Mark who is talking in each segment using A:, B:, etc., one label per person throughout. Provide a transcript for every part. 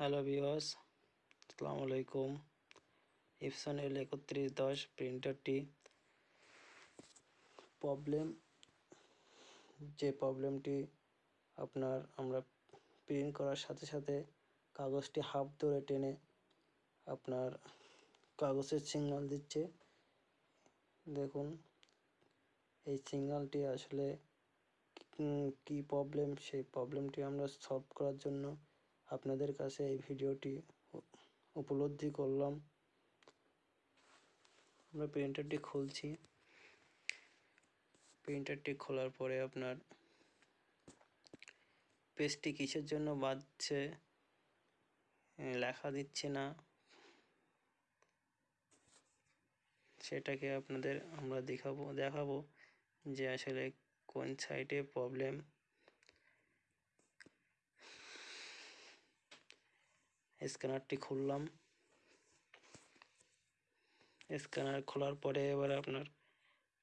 A: Hello ভিওস আসসালামু আলাইকুম। Epson এল একত্রিশ দশ প্রিন্টারটি প্রবলেম যে প্রবলেমটি আপনার আমরা প্রিন্ট করার সাথে সাথে কাগজটি হাফ ধরে টেনে আপনার কাগজের সিগনাল দিচ্ছে। দেখুন, এই সিগনালটি আসলে কি প্রবলেম সেই প্রবলেমটি আমরা সলভ করার জন্য আপনাদের কাছে এই ভিডিওটি উপলব্ধি করলাম। আমরা প্রিন্টারটি খুলছি। প্রিন্টারটি খোলার পরে আপনার পেজটি কিসের জন্য বাজছে লেখা দিচ্ছে না, সেটাকে আপনাদের আমরা দেখাবো দেখাবো যে আসলে কোন সাইটে প্রবলেম স্ক্যানারটি খুললাম। স্ক্যানার খোলার পরে এবার আপনার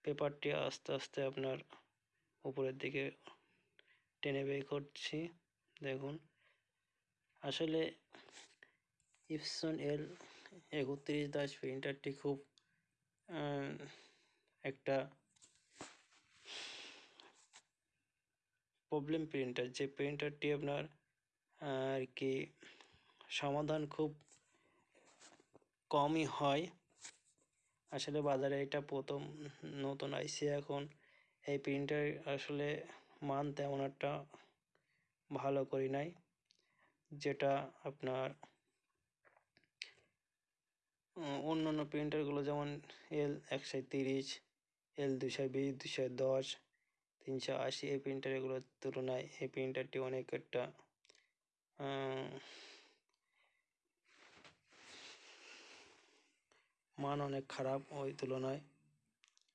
A: পেপারটি আস্তে আস্তে আপনার উপরের দিকে টেনে বের করছি। দেখুন, আসলে ইপসন এল একত্রিশ দাস প্রিন্টারটি খুব একটা প্রবলেম প্রিন্টার। যে প্রিন্টারটি আপনার আর কি সমাধান খুব কমই হয়। আসলে বাজারে এটা প্রথম নতুন আইসি এখন এই প্রিন্টার আসলে মান তেমন একটা ভালো করি নাই, যেটা আপনার অন্য অন্য প্রিন্টারগুলো যেমন এল একশো তিরিশ, এল দুশো বিশ দুশো দশ, তিনশো আশি, এই প্রিন্টারগুলোর তুলনায় এই প্রিন্টারটি অনেক একটা মান অনেক খারাপ ওই তুলনায়।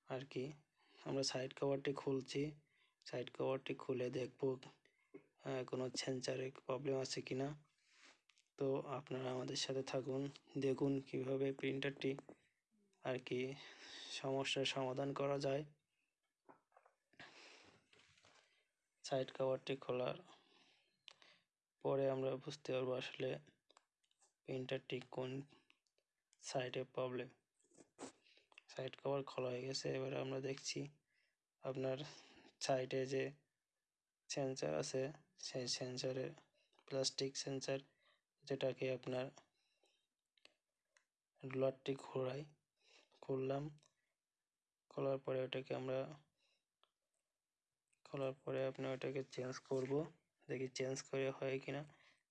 A: আর কি, আমরা সাইড কভারটি খুলছি। সাইড কভারটি খুলে দেখব কোনো সেন্সারে প্রবলেম আছে কি না তো আপনারা আমাদের সাথে থাকুন, দেখুন কীভাবে প্রিন্টারটি আর কি সমস্যার সমাধান করা যায়। সাইড কভারটি খোলার পরে আমরা বুঝতে পারব আসলে প্রিন্টারটি কোন সাইডে প্রবলেম সাইড কভার খোলা হয়ে গেছে, এবার আমরা দেখছি আপনার সাইডে যে সেন্সার আছে, সেই সেন্সারে প্লাস্টিক সেন্সার যেটাকে আপনার রোলারটি ঘোরাই খুললাম, খোলার পরে ওটাকে আমরা খোলার পরে আপনি ওটাকে চেঞ্জ করব। দেখি চেঞ্জ করে হয় কিনা।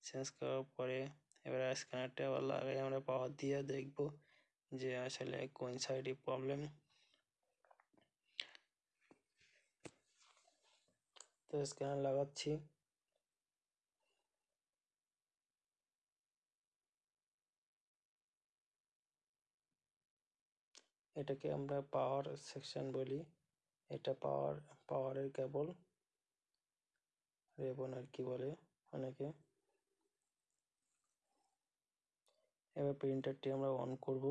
A: চেঞ্জ করার পরে এবার স্ক্যানারটা আবার লাগাই আমরা পাওয়ার দিয়ে দেখব যে আসলে কোন সাইডে প্রবলেম তো স্ক্যানার লাগাচ্ছি। এটাকে আমরা পাওয়ার সেকশন বলি। এটা পাওয়ার পাওয়ারের কেবল রেবন আর কি বলে অনেকে। এবার প্রিন্টারটি আমরা অন করব।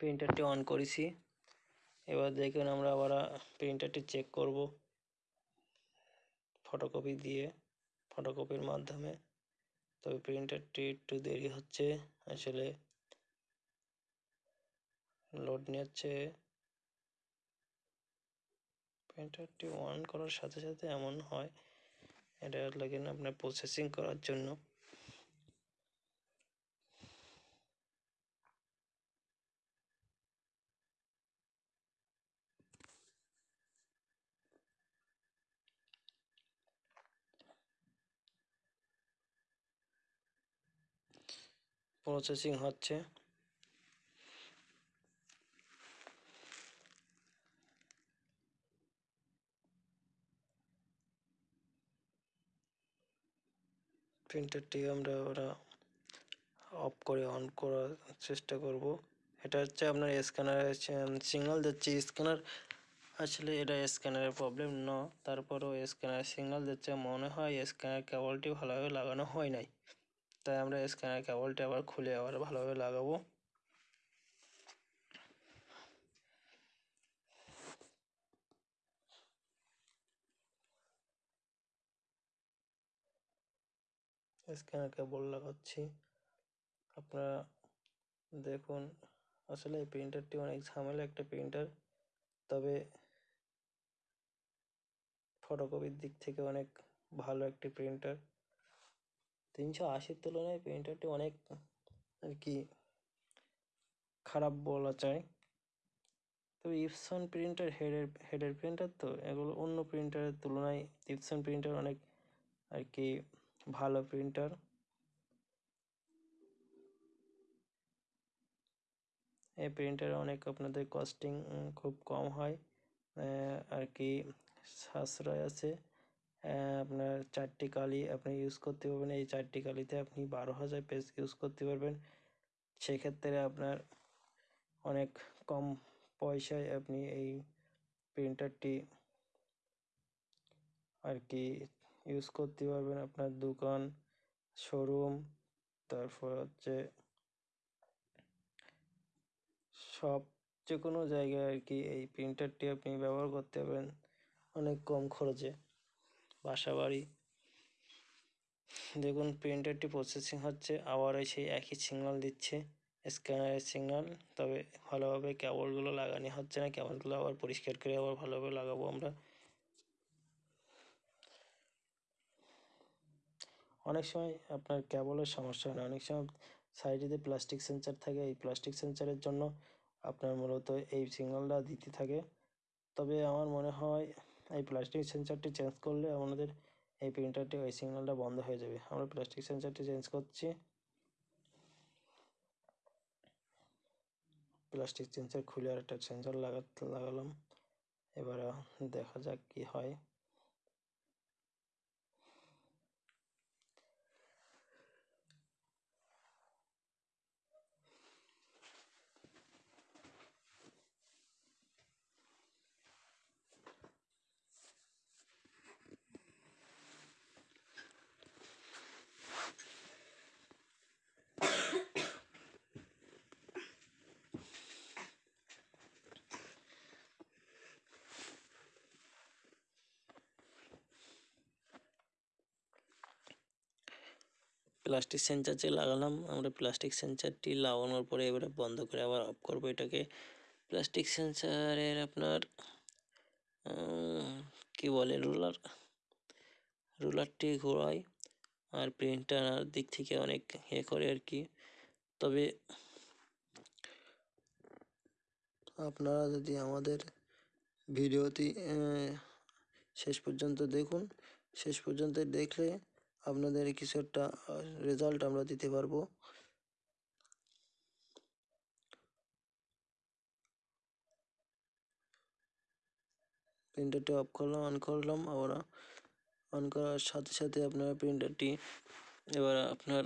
A: প্রিন্টারটি অন করেছি। এবার দেখুন আমরা আবার প্রিন্টারটি চেক করব ফটোকপি দিয়ে ফটোকপির মাধ্যমে। তবে প্রিন্টারটি একটু দেরি হচ্ছে, আসলে লোড নিচ্ছে প্রিন্টারটি অন করার সাথে সাথে এমন হয়, এটা লাগে আপনার প্রসেসিং করার জন্য। প্রসেসিং হচ্ছে। প্রিন্টারটি আমরা ওরা অফ করে অন করার চেষ্টা করব। এটা হচ্ছে আপনার স্ক্যানার সিগনাল দিচ্ছে। স্ক্যানার আসলে এটা স্ক্যানারের প্রবলেম ন, তারপরও স্ক্যানার সিগনাল দিচ্ছে। মনে হয় স্ক্যানার কেবলটি ভালোভাবে লাগানো হয় নাই। তাই আমরা স্ক্যানার কেবলটি আবার খুলে আবার ভালোভাবে লাগাবো। স্ক্যানার কেবল লাগাচ্ছি। আপনারা দেখুন, আসলে এই প্রিন্টারটি অনেক ঝামেলা একটা প্রিন্টার তবে ফটোকপির দিক থেকে অনেক ভালো একটি প্রিন্টার তিনশো আশির তুলনায় প্রিন্টারটি অনেক আর কি খারাপ বলা যায়। তবে ইপসন প্রিন্টার হেডের হেডের প্রিন্টার তো, এগুলো অন্য প্রিন্টারের তুলনায় ইপসন প্রিন্টার অনেক আর কি ভালো প্রিন্টার এই প্রিন্টারে অনেক আপনাদের কস্টিং খুব কম হয়। আর কি সাশ্রয় আছে। আপনার চারটি কালি আপনি ইউজ করতে পারবেন। এই চারটি কালিতে আপনি বারো হাজার পেজ ইউজ করতে পারবেন। সেক্ষেত্রে আপনার অনেক কম পয়সায় আপনি এই প্রিন্টারটি আর কি ইউজ করতে পারবেন আপনার দোকান শোরুম তারপর হচ্ছে সব যে কোনো জায়গায় আর কি এই প্রিন্টারটি আপনি ব্যবহার করতে পারবেন অনেক কম খরচে বাসা বাড়ি দেখুন প্রিন্টারটি প্রসেসিং হচ্ছে, আবার সেই একই সিগনাল দিচ্ছে স্ক্যানারের সিগনাল তবে ভালোভাবে কেবলগুলো লাগানো হচ্ছে না কেবলগুলো আবার পরিষ্কার করে আবার ভালোভাবে লাগাবো আমরা। অনেক সময় আপনার কেবলের সমস্যা হয় না। অনেক সময় সাইডে প্লাস্টিক সেন্সার থাকে। এই প্লাস্টিক সেন্সারের জন্য আপনার মূলত এই সিগন্যালটা দিতে থাকে। তবে আমার মনে হয় এই প্লাস্টিক সেন্সারটি চেঞ্জ করলে আমাদের এই প্রিন্টারটি ওই সিগন্যালটা বন্ধ হয়ে যাবে। আমরা প্লাস্টিক সেন্সারটি চেঞ্জ করছি। প্লাস্টিক সেন্সার খুলে আর একটা সেন্সার লাগাতে, লাগালাম। এবার দেখা যাক কি হয়। প্লাস্টিক সেন্সার যে লাগালাম, আমরা প্লাস্টিক সেন্সারটি লাগানোর পরে এবারে বন্ধ করে আবার অফ করব এটাকে। প্লাস্টিক সেন্সারের আপনার কি বলে রুলার রুলারটি ঘোরায় আর প্রিন্টার দিক থেকে অনেক এ করে আর কি। তবে আপনারা যদি আমাদের ভিডিওটি শেষ পর্যন্ত দেখুন, শেষ পর্যন্ত দেখলে আপনাদের কিছু একটা রেজাল্ট আমরা দিতে পারব। প্রিন্টারটি অফ করলাম অন করলাম, আবার অন করার সাথে সাথে আপনারা প্রিন্টারটি এবার আপনার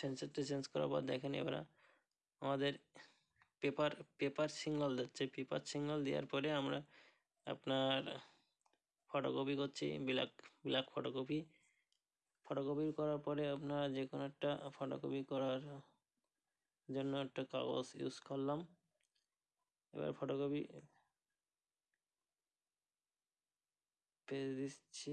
A: সেন্সারটা চেঞ্জ করার পর দেখেন এবার আমাদের পেপার পেপার সিঙ্গল দিচ্ছে। পেপার সিগনাল দেওয়ার পরে আমরা আপনার ফটোকপি করছি ব্ল্যাক ব্ল্যাক ফটোকপি ফটোকপি করার পরে আপনার যে কোনো একটা ফটোকপি করার জন্য একটা কাগজ ইউজ করলাম। এবার ফটোকপি পেয়ে দিচ্ছি।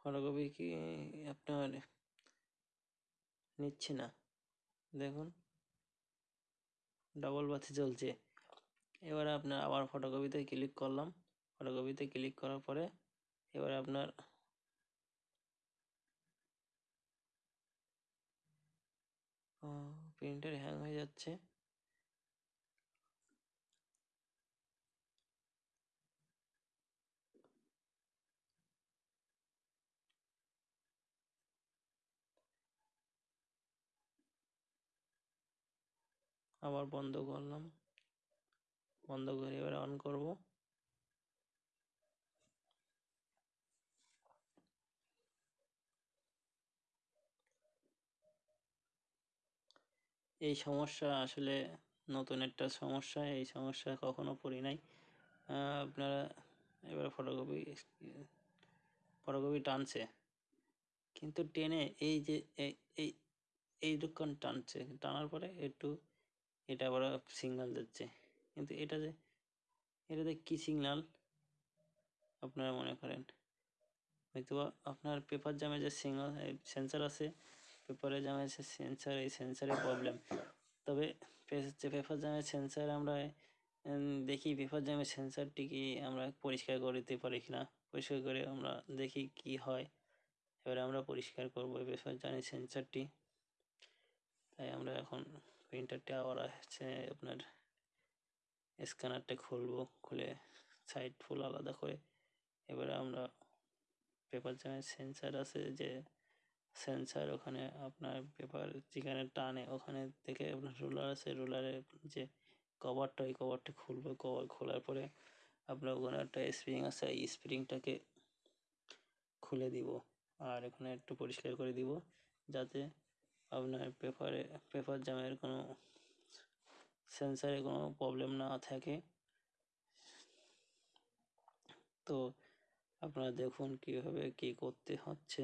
A: ফটোকপি কি আপনার নিচ্ছে না? দেখুন। ডবল বাতি চলছে এবার আপনার আবার ফটোকপিতে ক্লিক করলাম। ফটোকপিতে ক্লিক করার পরে এবার আপনার প্রিন্টার হ্যাং হয়ে যাচ্ছে। আবার বন্ধ করলাম। বন্ধ করে এবার অন করব। এই সমস্যা আসলে নতুন একটা সমস্যা, এই সমস্যা কখনো পড়ি নাই। আপনারা এবার ফটোকপি ফটোকপি টানছে। কিন্তু টেনে এই যে, এই এই দোকান টানছে। টানার পরে একটু এটা আবার সিগনাল দিচ্ছে। কিন্তু এটা যে এটাতে কি সিগনাল? আপনারা মনে করেন। হয়তো আপনার পেপার জামে যে সিগনাল সেন্সার আছে, পেপারে জামে যে সেন্সার, এই সেন্সারের প্রবলেম। তবে পেপার জামের সেন্সার আমরা দেখি পেপার জামের সেন্সারটি কি আমরা পরিষ্কার করে দিতে পারি কিনা, পরিষ্কার করে আমরা দেখি কি হয়। এবারে আমরা পরিষ্কার করব পেপার জামের সেন্সারটি। তাই আমরা এখন প্রিন্টারটা আবার আছে আপনার স্ক্যানারটা খুলবো, খুলে সাইড ফুল আলাদা করে। এবারে আমরা পেপার জামের সেন্সার আছে যে সেন্সার ওখানে আপনার পেপার যেখানে টানে, ওখানে থেকে আপনার রুলার আছে রুলারের যে কভারটা ওই কভারটা খুলবো। কভার খোলার পরে আপনার ওখানে একটা স্প্রিং আছে, এই স্প্রিংটাকে খুলে দিব। আর এখানে একটু পরিষ্কার করে দিব, যাতে আপনার পেপারে পেপার জামের কোনো সেন্সারে কোনো প্রবলেম না থাকে। তো আপনারা দেখুন কীভাবে কি করতে হচ্ছে।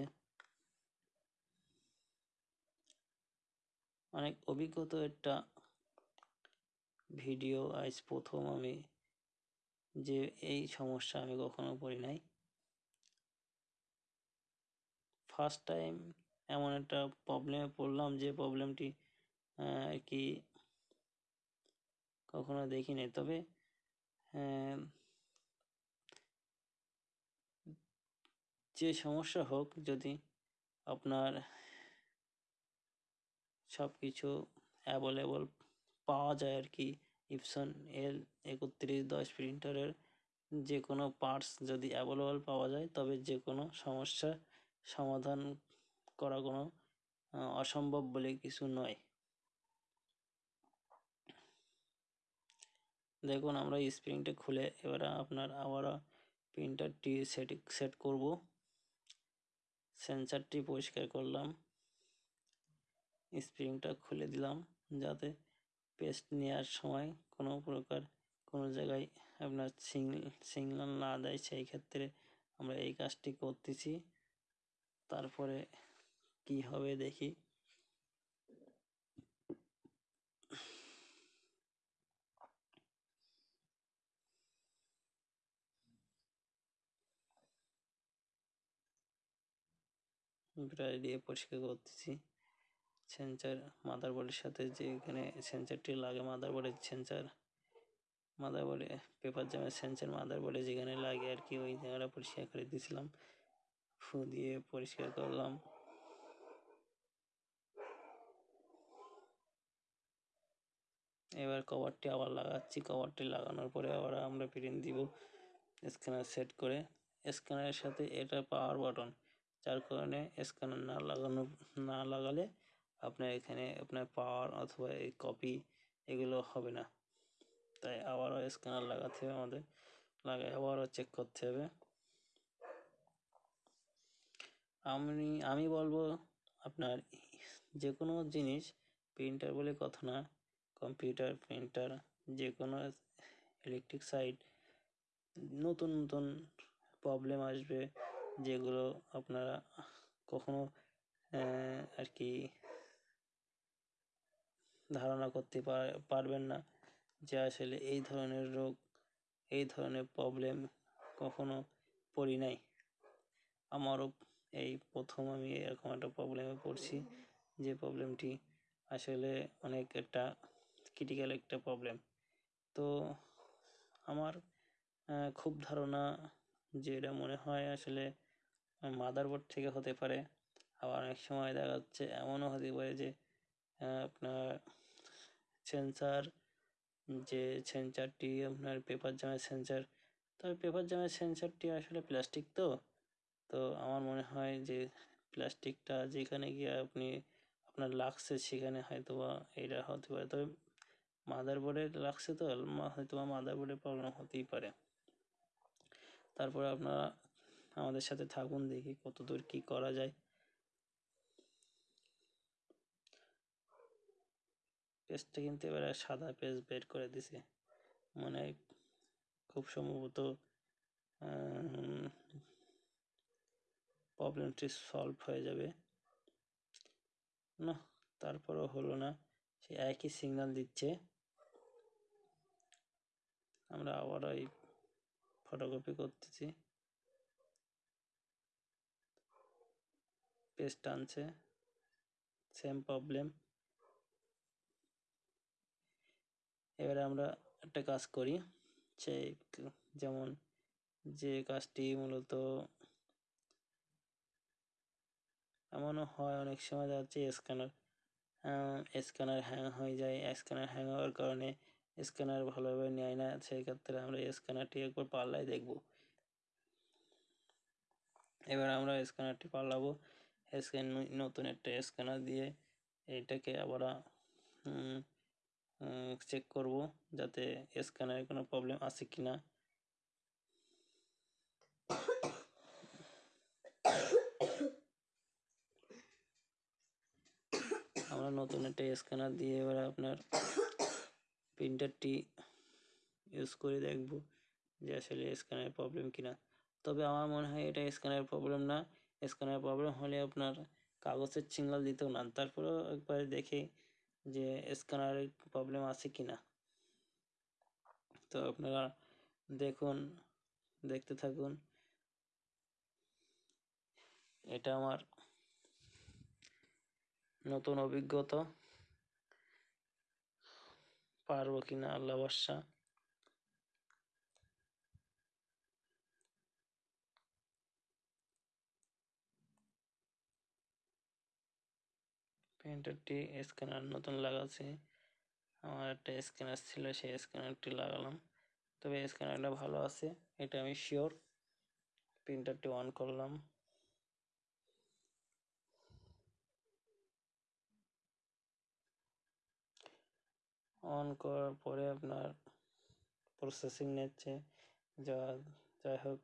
A: অনেক অভিজ্ঞত একটা ভিডিও আজ প্রথম আমি যে এই সমস্যা আমি কখনো পড়ি নাই। ফার্স্ট টাইম এমন একটা প্রবলেমে পড়লাম যে প্রবলেমটি আর কি কখনো দেখিনি। তবে যে সমস্যা হোক, যদি আপনার সব কিছু অ্যাভেলেবল পাওয়া যায় আর কি ইপসন এল একত্রিশ দশ প্রিন্টারের যে কোনো পার্টস যদি অ্যাভেলেবল পাওয়া যায়, তবে যে কোনো সমস্যা সমাধান করা কোনো অসম্ভব বলে কিছু নয়। দেখুন, আমরা স্প্রিংটা খুলে এবারে আপনার আবারও প্রিন্টারটি সেট সেট করব। সেন্সারটি পরিষ্কার করলাম। স্প্রিংটা খুলে দিলাম যাতে পেস্ট নেওয়ার সময় কোনো প্রকার কোনো জায়গায় আপনার সিগনাল না দেয়। সেই ক্ষেত্রে আমরা এই কাজটি করতেছি। তারপরে কি হবে দেখি। ব্রাশ দিয়ে পরিষ্কার করতেছি। সেন্সার মাদারবোর্ডের সাথে যে এখানে সেন্সারটি লাগে মাদারবোর্ডের সেন্সার মাদারবোর্ডে পেপার জামের সেন্সার মাদারবোর্ডে যেখানে লাগে আর কি, ওই জায়গাটা পরিষ্কার করে দিয়েছিলাম ফু দিয়ে পরিষ্কার করলাম। এবার কভারটি আবার লাগাচ্ছি। কভারটি লাগানোর পরে আবার আমরা প্রিন্ট দিব স্ক্যানার সেট করে। স্ক্যানারের সাথে এটা পাওয়ার বাটন যার কারণে স্ক্যানার না লাগানো, না লাগালে আপনার এখানে আপনার পাওয়ার অথবা এই কপি এগুলো হবে না। তাই আবারও স্ক্যানার লাগাতে হবে আমাদের। লাগাই আবারও চেক করতে হবে। আমি আমি বলব আপনার যে কোনো জিনিস প্রিন্টার বলে কথা না কম্পিউটার প্রিন্টার যে কোনো ইলেকট্রিক সাইট নতুন নতুন প্রবলেম আসবে যেগুলো আপনারা কখনো আর কি ধারণা করতে পারবেন না যে আসলে এই ধরনের রোগ, এই ধরনের প্রবলেম কখনো পড়ি নাই। আমারও এই প্রথম আমি এরকম একটা প্রবলেমে পড়ছি, যে প্রবলেমটি আসলে অনেক একটা ক্রিটিক্যাল একটা প্রবলেম তো আমার খুব ধারণা যে এটা মনে হয় আসলে মাদারবোর্ড থেকে হতে পারে। আবার অনেক সময় দেখা যাচ্ছে এমনও হতে পারে যে আপনার সেন্সার যে সেন্সারটি আপনার পেপার জামের সেন্সার তবে পেপার জামের সেন্সারটি আসলে প্লাস্টিক তো। তো আমার মনে হয় যে প্লাস্টিকটা যেখানে গিয়ে আপনি আপনার লাগছে সেখানে হয়তো বা এটা হতে পারে। তবে মাদারবোর্ডে লাগছে তো হয়তো মাদারবোর্ডে প্রবলেম হতেই পারে। তারপরে আপনারা আমাদের সাথে থাকুন, দেখি কতদূর কি করা যায়। পেজটা কিন্তু এবারে সাদা পেজ বের করে দিছে। মানে খুব সম্ভবত প্রবলেমটি সলভ হয়ে যাবে। না, তারপরও হলো না। সে একই সিগন্যাল দিচ্ছে। আমরা আবার ওই ফটোকপি করতেছি। পেজ টানছে। সেম প্রবলেম এবারে আমরা একটা কাজ করি। সেই যেমন যে কাজটি মূলত এমনও হয় অনেক সময় যাচ্ছে স্ক্যানার স্ক্যানার হ্যাং হয়ে যায়। স্ক্যানার হ্যাং হওয়ার কারণে স্ক্যানার ভালোভাবে নেয় না সেই ক্ষেত্রে আমরা স্ক্যানারটি একবার পাল্লাই দেখব। এবার আমরা স্ক্যানারটি পাল্লাবো। স্ক্যান, নতুন একটা স্ক্যানার দিয়ে এইটাকে আবার চেক করব যাতে স্ক্যানারে কোনো প্রবলেম আছে কি না আমরা নতুন একটা স্ক্যানার দিয়ে এবার আপনার প্রিন্টারটি ইউজ করে দেখব যে আসলে স্ক্যানের প্রবলেম কিনা। তবে আমার মনে হয় এটা স্ক্যানের প্রবলেম না। স্ক্যানের প্রবলেম হলে আপনার কাগজের সিগনাল দিতেও না। তারপরেও একবার দেখে যে স্ক্যানারের প্রবলেম আছে কি না তো আপনারা দেখুন, দেখতে থাকুন। এটা আমার নতুন অভিজ্ঞতা। পারব কিনা আল্লাহ বর্ষা প্রিন্টারটি স্ক্যানার নতুন লাগাচ্ছি। আমার একটা স্ক্যানার ছিল, সেই স্ক্যানারটি লাগালাম। তবে স্ক্যানারটা ভালো আছে, এটা আমি শিওর প্রিন্টারটি অন করলাম। অন করার পরে আপনার প্রসেসিং নিচ্ছে। যা, যাই হোক,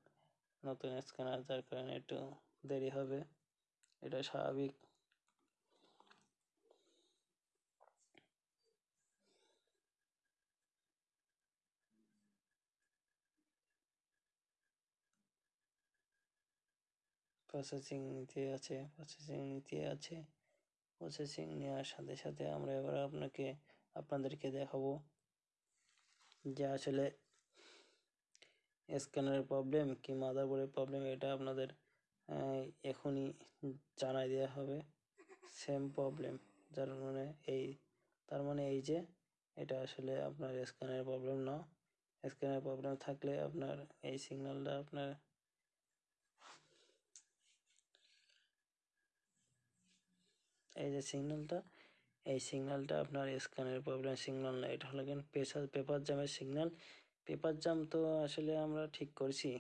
A: নতুন স্ক্যানার যার কারণে একটু দেরি হবে। এটা স্বাভাবিক। প্রসেসিং নিতে আছে প্রসেসিং নিতে আছে। প্রসেসিং নেওয়ার সাথে সাথে আমরা এবার আপনাকে আপনাদেরকে দেখাবো যে আসলে স্ক্যানারের প্রবলেম কি মাদারবোর্ডের প্রবলেম, এটা আপনাদের এখনই জানাই দেওয়া হবে। সেম প্রবলেম যার মানে এই, তার মানে এই যে এটা আসলে আপনার স্ক্যানের প্রবলেম না। স্ক্যানের প্রবলেম থাকলে আপনার এই সিগন্যালটা আপনার এই যে সিগন্যালটা এই সিগন্যালটা আপনার স্ক্যানের প্রবলেম সিগন্যাল না, এটা হলো কিন্তু পেশার পেপার জামের সিগন্যাল পেপার জাম তো আসলে আমরা ঠিক করছি।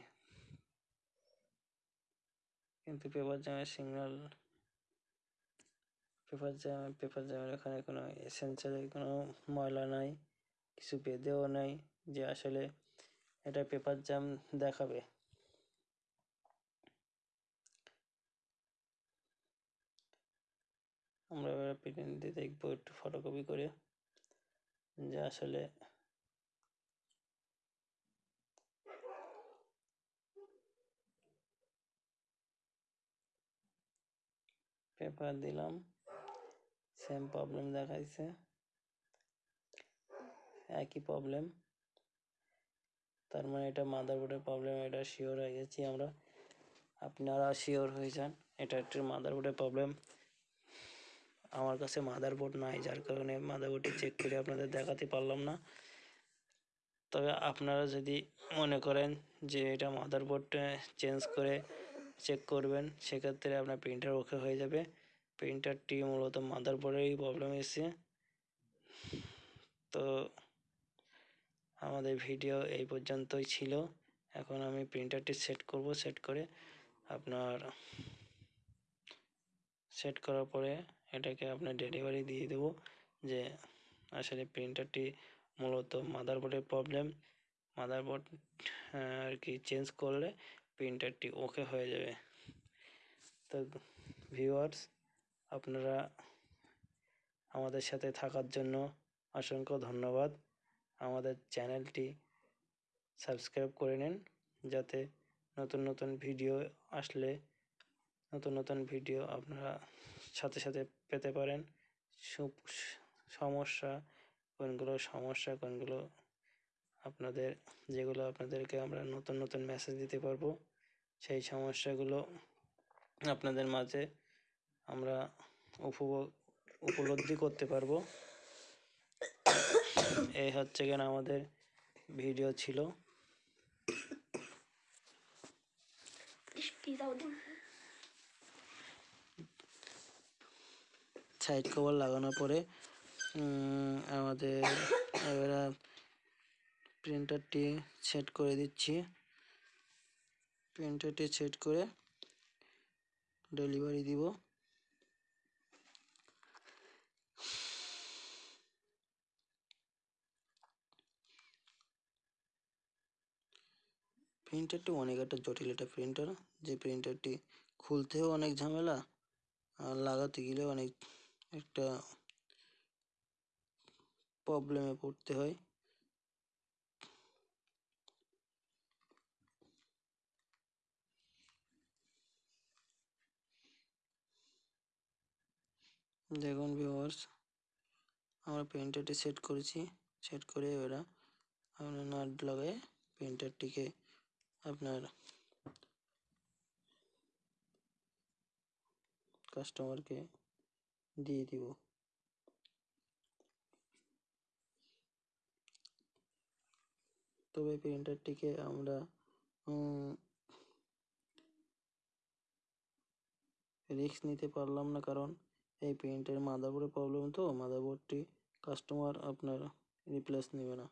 A: কিন্তু পেপার জামের সিগন্যাল পেপার জাম পেপার জামের এখানে কোনো এসেন্সিয়ালে কোনো ময়লা নাই, কিছু বেঁধেও নাই, যে আসলে এটা পেপার জাম দেখাবে। আমরা এবার প্রিন্ট দেখব একটু ফটোকপি করে। যে আসলে পেপার দিলাম সেম প্রবলেম দেখাইছে। একই প্রবলেম তার মানে এটা মাদারবোর্ডের প্রবলেম এটা শিওর হয়ে গেছি আমরা। আপনারা শিওর হয়ে যান, এটা একটু মাদারবোর্ডের প্রবলেম আমার কাছে মাদারবোর্ড নাই, যার কারণে মাদারবোর্ডটি চেক করে আপনাদের দেখাতে পারলাম না। তবে আপনারা যদি মনে করেন যে এটা মাদারবোর্ডটা চেঞ্জ করে চেক করবেন, সেক্ষেত্রে আপনার প্রিন্টার ওকে হয়ে যাবে। প্রিন্টারটি মূলত মাদারবোর্ডেরই প্রবলেম এসেছে তো আমাদের ভিডিও এই পর্যন্তই ছিল। এখন আমি প্রিন্টারটি সেট করব সেট করে আপনার সেট করার পরে এটাকে আপনার ডেলিভারি দিয়ে দেবো যে, আসলে প্রিন্টারটি মূলত মাদারবোর্ডের প্রবলেম মাদারবোর্ড আর কি চেঞ্জ করলে প্রিন্টারটি ওকে হয়ে যাবে। তো ভিউয়ার্স আপনারা আমাদের সাথে থাকার জন্য অসংখ্য ধন্যবাদ। আমাদের চ্যানেলটি সাবস্ক্রাইব করে নিন যাতে নতুন নতুন ভিডিও আসলে নতুন নতুন ভিডিও আপনারা সাথে সাথে পেতে পারেন। সমস্যা, কোনগুলো সমস্যা, কোনগুলো আপনাদের, যেগুলো আপনাদেরকে আমরা নতুন নতুন মেসেজ দিতে পারব, সেই সমস্যাগুলো আপনাদের মাঝে আমরা উপভোগ, উপলব্ধি করতে পারব। এই হচ্ছে কেন আমাদের ভিডিও ছিল। সাইড কভার লাগানোর পরে আমাদের এবারে প্রিন্টারটি সেট করে দিচ্ছি। প্রিন্টারটি সেট করে ডেলিভারি দিব। প্রিন্টারটি অনেক একটা জটিল একটা প্রিন্টার, যে প্রিন্টারটি খুলতেও অনেক ঝামেলা আর লাগাতে গেলেও অনেক একটা প্রবলেমে পড়তে হয়। দেখুন ভিউয়ার্স আমরা প্রিন্টারটি সেট করেছি। সেট করে এবার আমরা নাট লাগাই প্রিন্টারটিকে আপনার কাস্টমারকে দিয়ে দিব তবে প্রিন্টারটিকে আমরা রিস্ক নিতে পারলাম না কারণ এই প্রিন্টের মাদারবোর্ডে প্রবলেম তো মাদারবোর্ডটি কাস্টমার আপনার রিপ্লেস নেবে না